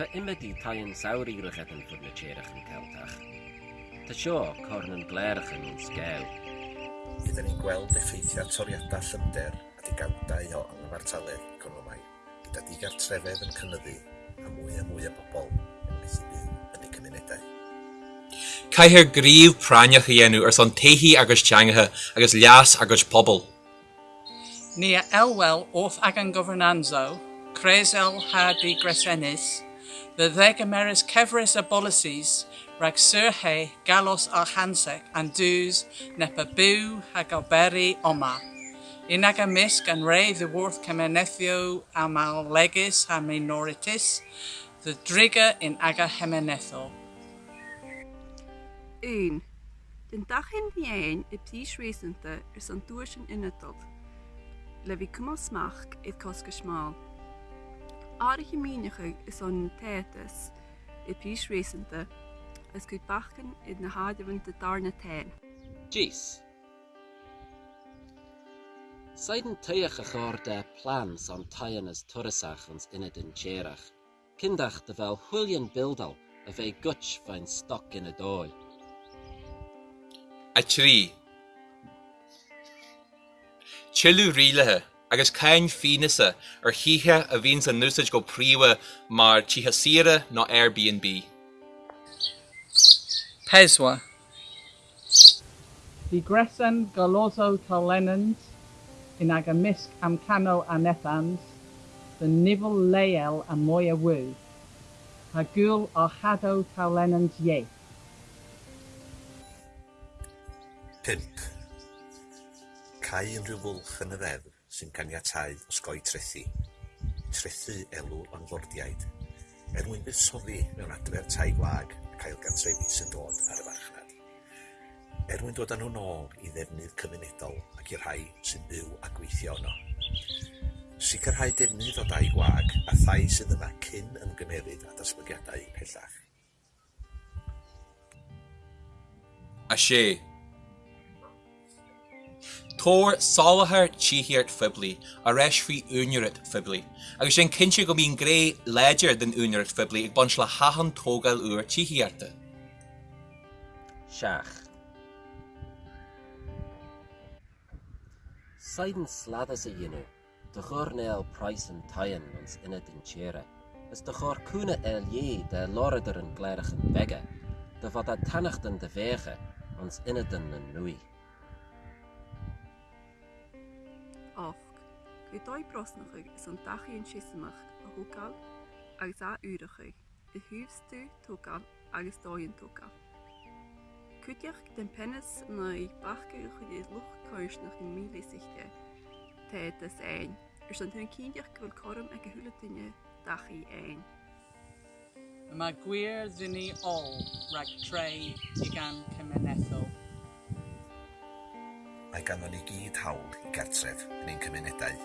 Ta imidi tae'n saur irachad yn fwyd na cherach yn celtach. Ta sio corn yn glerach yn un sgew. Byddwn ni'n gweld effeithiau toriadau llymder a digawdau o anghyfartaledd economaidd, gyda digartrefedd yn cynyddu a mwy a mwy o bobl yn methu byw yn eu cymunedau. Caeher gryf praniach i enw ers ond tehi agos tiangaha agos lias agos pobl. Nia elwel off agan governanzo, cresel hardi gresenis, the ddeg ameris cefrys a policies rhag syrhe galos a hansec an dŵs nepa byw oma. In ag amisg an rei ddywrth cemenethio a legis ha minoritis, the drigger in aga hemenetho. Un. Den dag in diein y pís réanta ar san dúir sin inadol. Le bhí cumá smach iad cosca smáil. Is an tétas i pís réanta as go bachchan iad na háidirhann de darna tain. Jeez. Saiden tuach a chóir de plan san taien as turasach ons inad in tchéireach. Kindach de bheith chuillion bildal a bheith guts fein stoc in a dóil. A trí. Chilú rialathe agus caiin fínasa ar chithe a bhín san núsid go príomha mar títhe sire nó Airbnb. Peswa. Di Gresen Galoso Talenans in ag amisg am cano a nethans, the nivel leel a moya wu. Ha gul o chado talenans ye. Pimp. Cai unrhyw fwlch yn y ddeddf sy'n caniatau osgoi trethu. trethu elw onfordiaid, er mwyn buddsoddi mewn adfer tai gwag ac ailgantrefi sy'n dod ar y farchnad, er mwyn dod â nhw nôl i ddefnydd cymunedol ac i'r rhai sy'n byw a gweithio yno. Sicrhau defnydd o dai gwag a thai sydd yma cyn ymgymeryd a datblygiadau pellach. A she, Tóir sálathair tíhiart fibli a reis fibli, agus sin cinse go bíon gré den úniurit fibli ag bans le hahan tógal uair tíhiarta. Seach. Saiden sladas a dhéanú, de chór néal price an taien ons inad in tchéire, is de chór cúna el lé de loridir an gléirech an bege, de fad a tannachten de vége ons inadan na nui. Och, go dóid brosnachuig is an dachaíon sisamach a thugáil agus á úirechuig, i thuúbstú tógáil agus dóonn tógáil. Cuideach den pennis na ag bachcha chud is luch chuirsnach in míléisichte té is éin, ar san tuna cíideach go bhfuil chom ag dachaí éin. Mae gwir ddini ol rhag treu i gan cymenethol. mae ganddon ni gyd hawl i gartref yn ein cymunedau.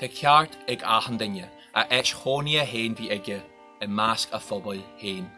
Te ceart ag ahandynja, a eich honia hen fi egau, y masg a phobl hen.